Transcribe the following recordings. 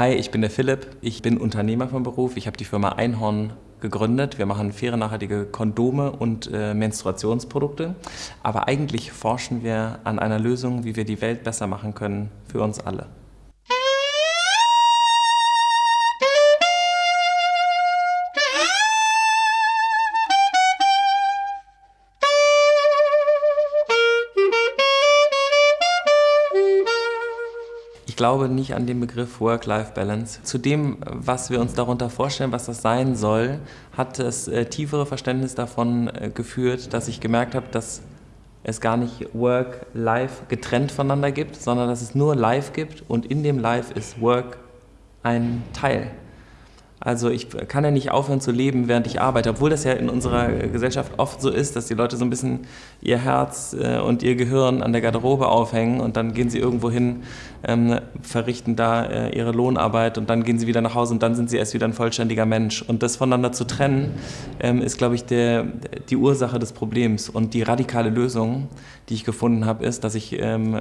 Hi, ich bin der Philipp. Ich bin Unternehmer vom Beruf. Ich habe die Firma Einhorn gegründet. Wir machen faire, nachhaltige Kondome und äh, Menstruationsprodukte. Aber eigentlich forschen wir an einer Lösung, wie wir die Welt besser machen können für uns alle. Glaube nicht an den Begriff Work-Life-Balance. Zu dem, was wir uns darunter vorstellen, was das sein soll, hat das äh, tiefere Verständnis davon äh, geführt, dass ich gemerkt habe, dass es gar nicht Work-Life getrennt voneinander gibt, sondern dass es nur Life gibt und in dem Life ist Work ein Teil. Also ich kann ja nicht aufhören zu leben, während ich arbeite, obwohl das ja in unserer Gesellschaft oft so ist, dass die Leute so ein bisschen ihr Herz äh, und ihr Gehirn an der Garderobe aufhängen und dann gehen sie irgendwo hin, ähm, verrichten da äh, ihre Lohnarbeit und dann gehen sie wieder nach Hause und dann sind sie erst wieder ein vollständiger Mensch. Und das voneinander zu trennen, ähm, ist, glaube ich, der, die Ursache des Problems. Und die radikale Lösung, die ich gefunden habe, ist, dass ich ähm,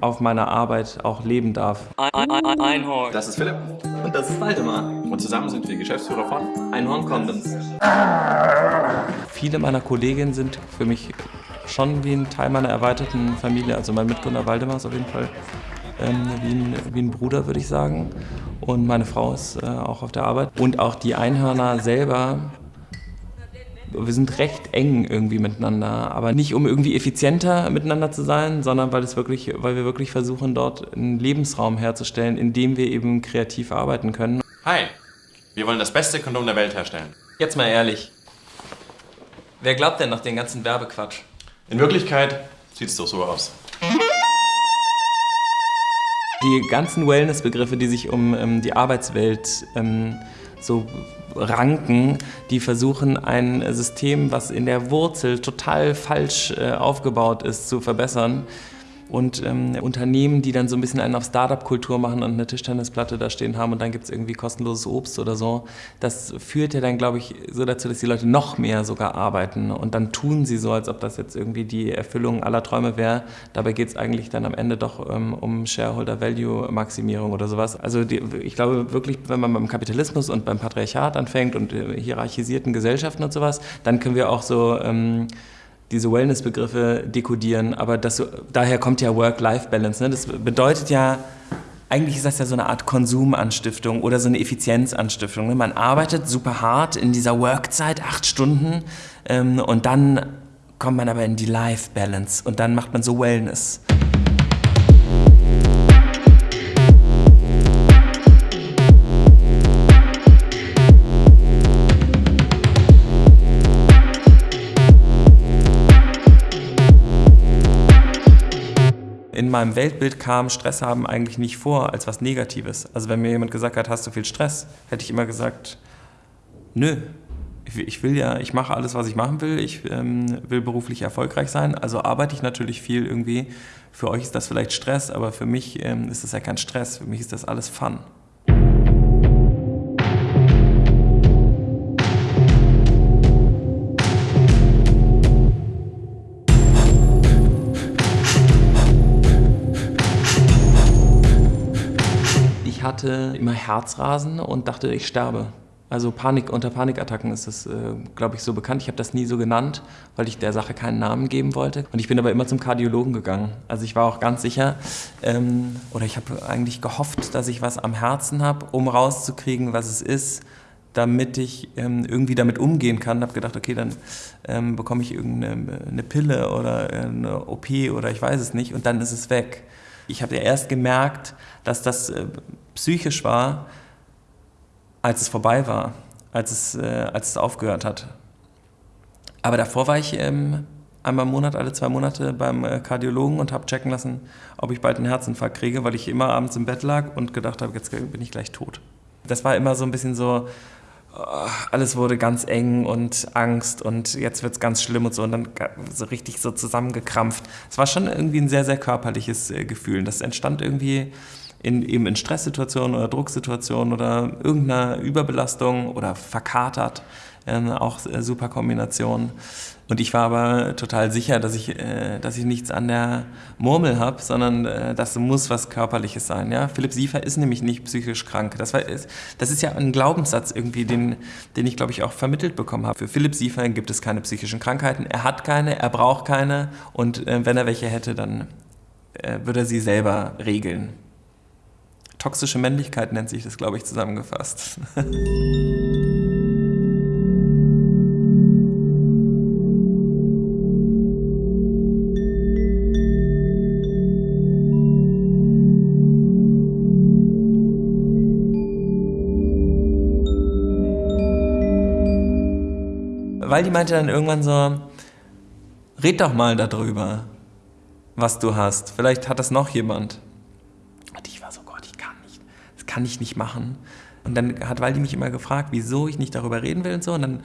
auf meiner Arbeit auch leben darf. Einhorn. Das ist Philipp. Und das ist Waldemar. Und zusammen sind wir Geschäftsführer von Einhorn Condoms. Viele meiner Kolleginnen sind für mich schon wie ein Teil meiner erweiterten Familie. Also mein Mitgründer Waldemar ist auf jeden Fall ähm, wie, ein, wie ein Bruder, würde ich sagen. Und meine Frau ist äh, auch auf der Arbeit. Und auch die Einhörner selber wir sind recht eng irgendwie miteinander, aber nicht um irgendwie effizienter miteinander zu sein, sondern weil es wirklich, weil wir wirklich versuchen, dort einen Lebensraum herzustellen, in dem wir eben kreativ arbeiten können. Hi, wir wollen das beste Kondom der Welt herstellen. Jetzt mal ehrlich. Wer glaubt denn noch den ganzen Werbequatsch? In Wirklichkeit sieht es doch so aus. Die ganzen Wellness-Begriffe, die sich um ähm, die Arbeitswelt ähm, so ranken, die versuchen ein System, was in der Wurzel total falsch äh, aufgebaut ist, zu verbessern und ähm, Unternehmen, die dann so ein bisschen einen auf Startup-Kultur machen und eine Tischtennisplatte da stehen haben und dann gibt es irgendwie kostenloses Obst oder so, das führt ja dann, glaube ich, so dazu, dass die Leute noch mehr sogar arbeiten und dann tun sie so, als ob das jetzt irgendwie die Erfüllung aller Träume wäre. Dabei geht es eigentlich dann am Ende doch ähm, um Shareholder-Value-Maximierung oder sowas. Also die, ich glaube wirklich, wenn man beim Kapitalismus und beim Patriarchat anfängt und äh, hierarchisierten Gesellschaften und sowas, dann können wir auch so... Ähm, diese Wellness-Begriffe dekodieren, aber das, daher kommt ja Work-Life-Balance. Ne? Das bedeutet ja, eigentlich ist das ja so eine Art Konsumanstiftung oder so eine Effizienzanstiftung. Ne? Man arbeitet super hart in dieser Workzeit, acht Stunden, ähm, und dann kommt man aber in die Life-Balance und dann macht man so Wellness. In meinem Weltbild kam Stress haben eigentlich nicht vor als was Negatives. Also wenn mir jemand gesagt hat, hast du viel Stress, hätte ich immer gesagt, nö. Ich will ja, ich mache alles, was ich machen will. Ich ähm, will beruflich erfolgreich sein. Also arbeite ich natürlich viel irgendwie. Für euch ist das vielleicht Stress, aber für mich ähm, ist das ja kein Stress. Für mich ist das alles Fun. Hatte immer Herzrasen und dachte, ich sterbe. Also Panik, unter Panikattacken ist das, äh, glaube ich, so bekannt. Ich habe das nie so genannt, weil ich der Sache keinen Namen geben wollte. Und ich bin aber immer zum Kardiologen gegangen. Also ich war auch ganz sicher, ähm, oder ich habe eigentlich gehofft, dass ich was am Herzen habe, um rauszukriegen, was es ist, damit ich ähm, irgendwie damit umgehen kann. Habe gedacht, okay, dann ähm, bekomme ich irgendeine Pille oder eine OP oder ich weiß es nicht und dann ist es weg. Ich habe ja erst gemerkt, dass das äh, psychisch war, als es vorbei war, als es, äh, als es aufgehört hat. Aber davor war ich ähm, einmal im Monat, alle zwei Monate beim äh, Kardiologen und habe checken lassen, ob ich bald einen Herzinfarkt kriege, weil ich immer abends im Bett lag und gedacht habe, jetzt bin ich gleich tot. Das war immer so ein bisschen so, alles wurde ganz eng und Angst und jetzt wird es ganz schlimm und so und dann so richtig so zusammengekrampft. Es war schon irgendwie ein sehr, sehr körperliches äh, Gefühl. Das entstand irgendwie in, eben in Stresssituationen oder Drucksituationen oder irgendeiner Überbelastung oder verkatert Ähm, auch äh, super Kombination. Und ich war aber total sicher, dass ich, äh, dass ich nichts an der Murmel habe, sondern äh, das muss was Körperliches sein. Ja? Philipp Siefer ist nämlich nicht psychisch krank. Das, war, das ist ja ein Glaubenssatz irgendwie, den, den ich, glaube ich, auch vermittelt bekommen habe. Für Philipp Siefer gibt es keine psychischen Krankheiten. Er hat keine, er braucht keine. Und wenn er welche hätte, dann würde er sie selber regeln. Toxische Männlichkeit nennt sich das, glaube ich, zusammengefasst. weil die meinte dann irgendwann so, red doch mal darüber, was du hast. Vielleicht hat das noch jemand. Und ich war so, Gott, ich kann nicht. Das kann ich nicht machen. Und dann hat Waldi mich immer gefragt, wieso ich nicht darüber reden will und so. Und dann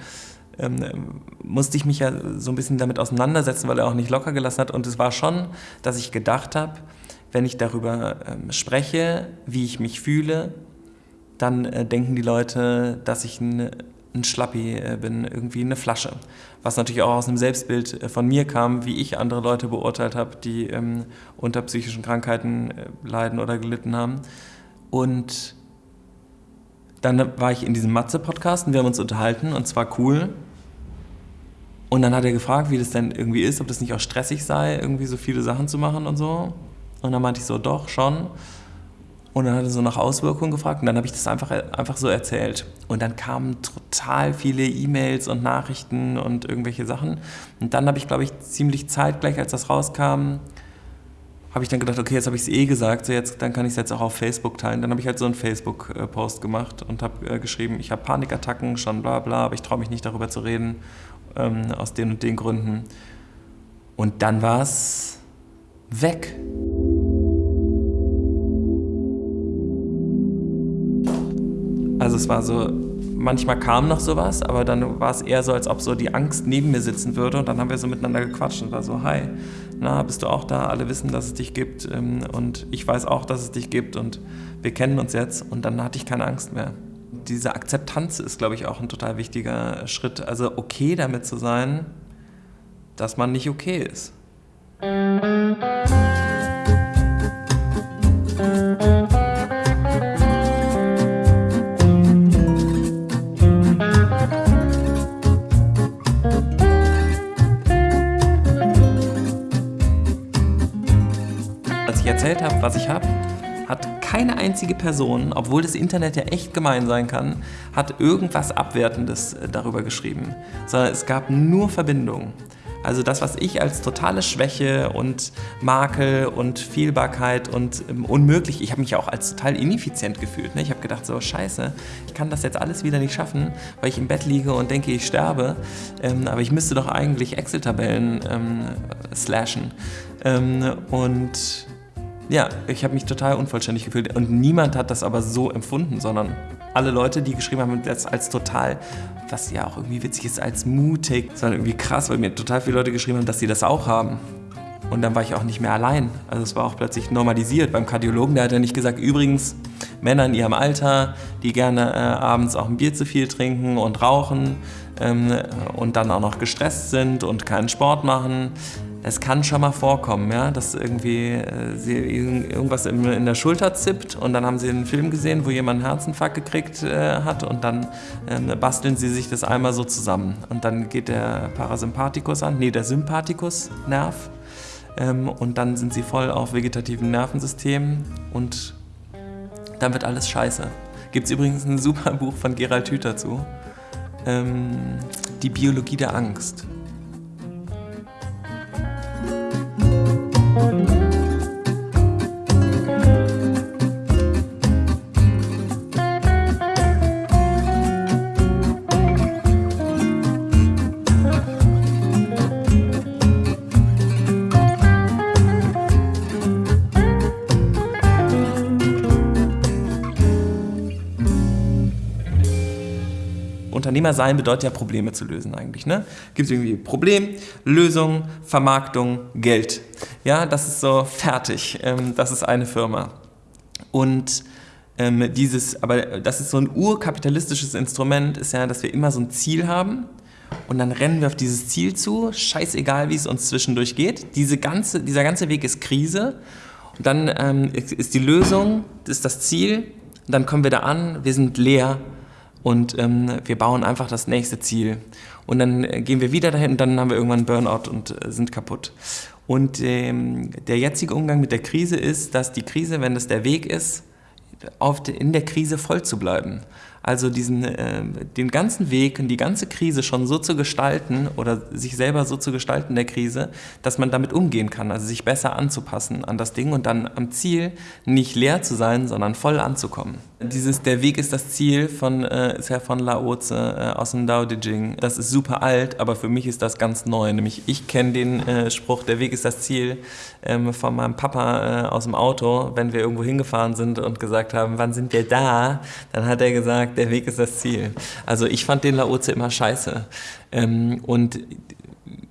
ähm, musste ich mich ja so ein bisschen damit auseinandersetzen, weil er auch nicht locker gelassen hat. Und es war schon, dass ich gedacht habe, wenn ich darüber ähm, spreche, wie ich mich fühle, dann äh, denken die Leute, dass ich ein ein Schlappi äh, bin, irgendwie eine Flasche. Was natürlich auch aus einem Selbstbild äh, von mir kam, wie ich andere Leute beurteilt habe, die ähm, unter psychischen Krankheiten äh, leiden oder gelitten haben. Und dann war ich in diesem Matze-Podcast und wir haben uns unterhalten und zwar cool. Und dann hat er gefragt, wie das denn irgendwie ist, ob das nicht auch stressig sei, irgendwie so viele Sachen zu machen und so. Und dann meinte ich so, doch, schon. Und dann hat er so nach Auswirkungen gefragt und dann habe ich das einfach, einfach so erzählt. Und dann kamen total viele E-Mails und Nachrichten und irgendwelche Sachen. Und dann habe ich, glaube ich, ziemlich zeitgleich, als das rauskam, habe ich dann gedacht, okay, jetzt habe ich es eh gesagt, so jetzt, dann kann ich es jetzt auch auf Facebook teilen. Dann habe ich halt so einen Facebook-Post gemacht und habe äh, geschrieben, ich habe Panikattacken, schon bla bla, aber ich traue mich nicht darüber zu reden, ähm, aus den und den Gründen. Und dann war es weg. Also es war so, manchmal kam noch sowas, aber dann war es eher so, als ob so die Angst neben mir sitzen würde und dann haben wir so miteinander gequatscht und war so, hi, na, bist du auch da? Alle wissen, dass es dich gibt ähm, und ich weiß auch, dass es dich gibt und wir kennen uns jetzt und dann hatte ich keine Angst mehr. Diese Akzeptanz ist, glaube ich, auch ein total wichtiger Schritt. Also okay damit zu sein, dass man nicht okay ist. Was ich habe, hat keine einzige Person, obwohl das Internet ja echt gemein sein kann, hat irgendwas Abwertendes äh, darüber geschrieben, sondern es gab nur Verbindungen. Also das, was ich als totale Schwäche und Makel und Fehlbarkeit und ähm, unmöglich, ich habe mich auch als total ineffizient gefühlt. Ne? Ich habe gedacht, so scheiße, ich kann das jetzt alles wieder nicht schaffen, weil ich im Bett liege und denke, ich sterbe. Ähm, aber ich müsste doch eigentlich Excel-Tabellen ähm, slashen. Ähm, und ja, ich habe mich total unvollständig gefühlt und niemand hat das aber so empfunden, sondern alle Leute, die geschrieben haben, das als total, was ja auch irgendwie witzig ist, als mutig. War irgendwie krass, weil mir total viele Leute geschrieben haben, dass sie das auch haben. Und dann war ich auch nicht mehr allein. Also es war auch plötzlich normalisiert. Beim Kardiologen, der hat ja nicht gesagt, übrigens, Männer in ihrem Alter, die gerne äh, abends auch ein Bier zu viel trinken und rauchen ähm, und dann auch noch gestresst sind und keinen Sport machen, es kann schon mal vorkommen, ja, dass irgendwie äh, sie irgendwas in, in, der Schulter zippt und dann haben sie einen Film gesehen, wo jemand einen Herzinfarkt gekriegt äh, hat und dann äh, basteln sie sich das einmal so zusammen. Und dann geht der Parasympathikus an, nee, der Sympathikus-Nerv ähm, und dann sind sie voll auf vegetativen Nervensystemen und dann wird alles scheiße. Gibt es übrigens ein super Buch von Gerald Hüther zu, ähm, Die Biologie der Angst. Unternehmer sein bedeutet ja Probleme zu lösen eigentlich. Ne? Gibt es irgendwie Problem, Lösung, Vermarktung, Geld. Ja, das ist so fertig. Ähm, das ist eine Firma. Und ähm, dieses, aber das ist so ein urkapitalistisches Instrument, ist ja, dass wir immer so ein Ziel haben und dann rennen wir auf dieses Ziel zu, scheißegal, wie es uns zwischendurch geht. Diese ganze, dieser ganze Weg ist Krise und dann ähm, ist die Lösung, das ist das Ziel, und dann kommen wir da an, wir sind leer und ähm, wir bauen einfach das nächste Ziel. Und dann äh, gehen wir wieder dahin und dann haben wir irgendwann Burnout und äh, sind kaputt. Und ähm, der jetzige Umgang mit der Krise ist, dass die Krise, wenn das der Weg ist, auf in der Krise voll zu bleiben. Also diesen, äh, den ganzen Weg und die ganze Krise schon so zu gestalten oder sich selber so zu gestalten der Krise, dass man damit umgehen kann, also sich besser anzupassen an das Ding und dann am Ziel nicht leer zu sein, sondern voll anzukommen. Dieses Der Weg ist das Ziel von, äh, ist ja von Laoze äh, aus dem Dao De Jing. Das ist super alt, aber für mich ist das ganz neu. Nämlich ich kenne den äh, Spruch, der Weg ist das Ziel, ähm, von meinem Papa äh, aus dem Auto, wenn wir irgendwo hingefahren sind und gesagt haben, wann sind wir da? Dann hat er gesagt, der Weg ist das Ziel. Also ich fand den Laoze immer scheiße. Ähm, und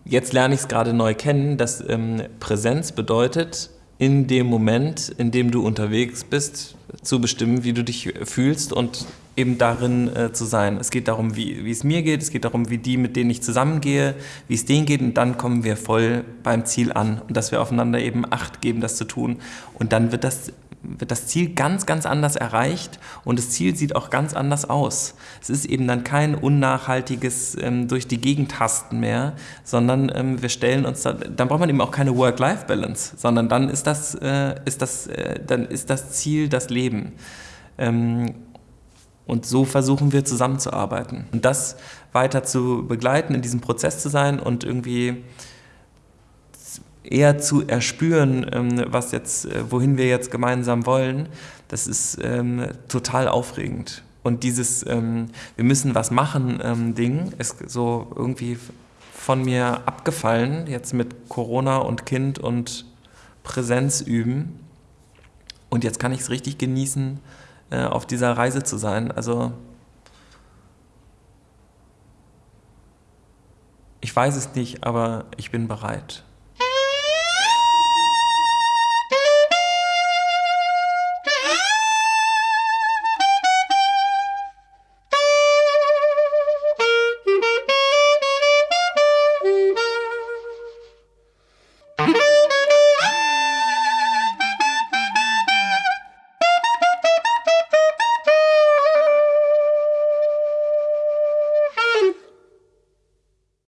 jetzt lerne ich es gerade neu kennen, dass ähm, Präsenz bedeutet, in dem Moment, in dem du unterwegs bist, zu bestimmen, wie du dich fühlst und eben darin äh, zu sein. Es geht darum, wie, wie es mir geht, es geht darum, wie die, mit denen ich zusammengehe, wie es denen geht und dann kommen wir voll beim Ziel an und dass wir aufeinander eben Acht geben, das zu tun. Und dann wird das wird das Ziel ganz, ganz anders erreicht und das Ziel sieht auch ganz anders aus. Es ist eben dann kein unnachhaltiges ähm, durch die Gegend hasten mehr, sondern ähm, wir stellen uns, da, dann braucht man eben auch keine Work-Life-Balance, sondern dann ist das, äh, ist das, äh, dann ist das Ziel das Leben. Ähm, und so versuchen wir zusammenzuarbeiten und das weiter zu begleiten, in diesem Prozess zu sein und irgendwie eher zu erspüren, ähm, was jetzt, äh, wohin wir jetzt gemeinsam wollen, das ist ähm, total aufregend. Und dieses ähm, Wir müssen was machen ähm, Ding ist so irgendwie von mir abgefallen, jetzt mit Corona und Kind und Präsenz üben. Und jetzt kann ich es richtig genießen, äh, auf dieser Reise zu sein. Also ich weiß es nicht, aber ich bin bereit.